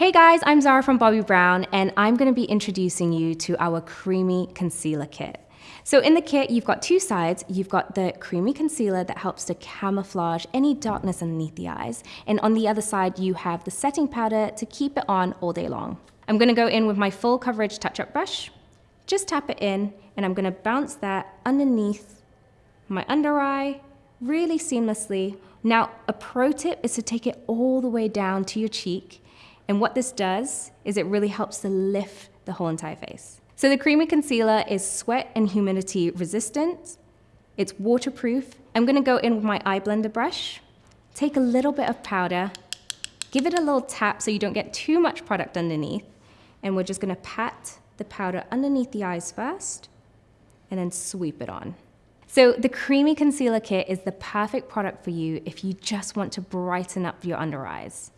Hey guys, I'm Zara from Bobbi Brown and I'm gonna be introducing you to our Creamy Concealer Kit. So in the kit, you've got two sides. You've got the creamy concealer that helps to camouflage any darkness underneath the eyes. And on the other side, you have the setting powder to keep it on all day long. I'm gonna go in with my full coverage touch-up brush, just tap it in, and I'm gonna bounce that underneath my under eye, really seamlessly. Now, a pro tip is to take it all the way down to your cheek and what this does is it really helps to lift the whole entire face. So the Creamy Concealer is sweat and humidity resistant. It's waterproof. I'm gonna go in with my eye blender brush, take a little bit of powder, give it a little tap so you don't get too much product underneath, and we're just gonna pat the powder underneath the eyes first, and then sweep it on. So the Creamy Concealer Kit is the perfect product for you if you just want to brighten up your under eyes.